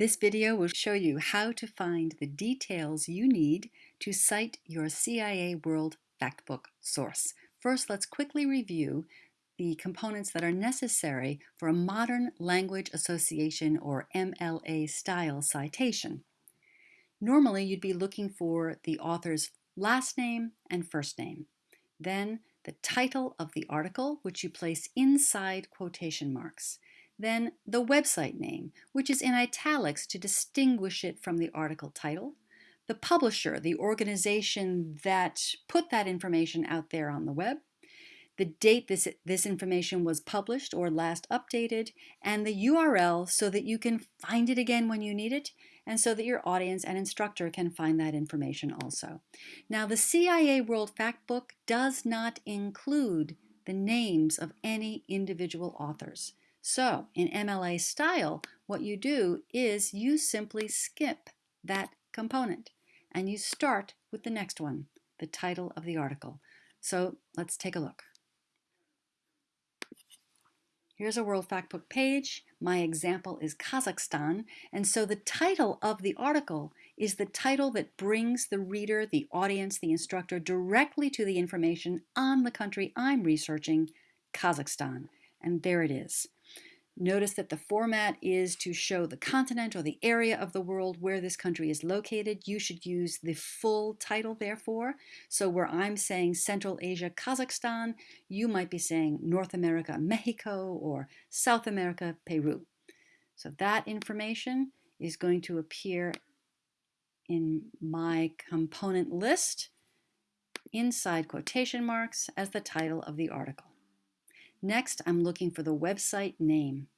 This video will show you how to find the details you need to cite your CIA World Factbook source. First, let's quickly review the components that are necessary for a Modern Language Association or MLA style citation. Normally, you'd be looking for the author's last name and first name. Then the title of the article, which you place inside quotation marks then the website name, which is in italics to distinguish it from the article title, the publisher, the organization that put that information out there on the web, the date this, this information was published or last updated, and the URL so that you can find it again when you need it, and so that your audience and instructor can find that information also. Now, the CIA World Factbook does not include the names of any individual authors. So in MLA style, what you do is you simply skip that component and you start with the next one, the title of the article. So let's take a look. Here's a World Factbook page. My example is Kazakhstan, and so the title of the article is the title that brings the reader, the audience, the instructor directly to the information on the country I'm researching, Kazakhstan. And there it is. Notice that the format is to show the continent or the area of the world where this country is located. You should use the full title, therefore. So where I'm saying Central Asia, Kazakhstan, you might be saying North America, Mexico, or South America, Peru. So that information is going to appear in my component list inside quotation marks as the title of the article. Next, I'm looking for the website name.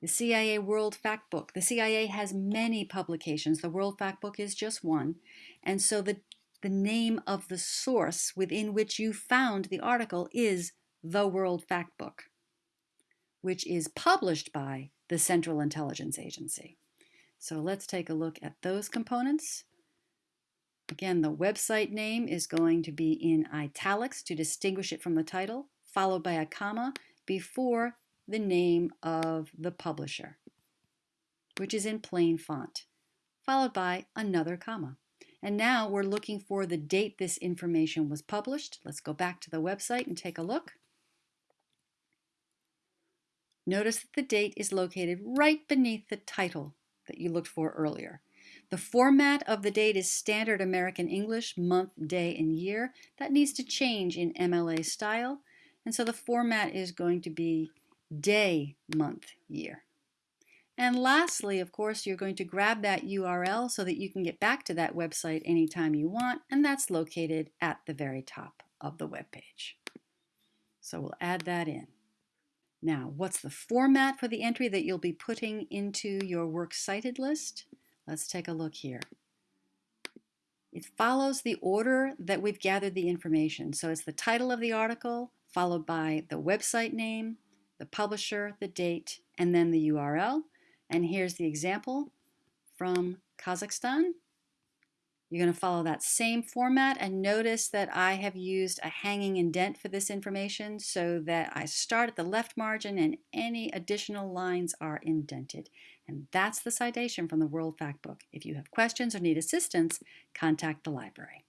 The CIA World Factbook. The CIA has many publications. The World Factbook is just one. And so the, the name of the source within which you found the article is the World Factbook, which is published by the Central Intelligence Agency. So let's take a look at those components. Again, the website name is going to be in italics to distinguish it from the title followed by a comma before the name of the publisher, which is in plain font, followed by another comma. And now we're looking for the date this information was published. Let's go back to the website and take a look. Notice that the date is located right beneath the title that you looked for earlier. The format of the date is standard American English, month, day, and year. That needs to change in MLA style. And so the format is going to be day, month, year. And lastly, of course, you're going to grab that URL so that you can get back to that website anytime you want, and that's located at the very top of the web page. So we'll add that in. Now, what's the format for the entry that you'll be putting into your works cited list? Let's take a look here. It follows the order that we've gathered the information. So it's the title of the article, followed by the website name, the publisher, the date, and then the URL. And here's the example from Kazakhstan. You're going to follow that same format and notice that I have used a hanging indent for this information so that I start at the left margin and any additional lines are indented. And that's the citation from the World Factbook. If you have questions or need assistance, contact the library.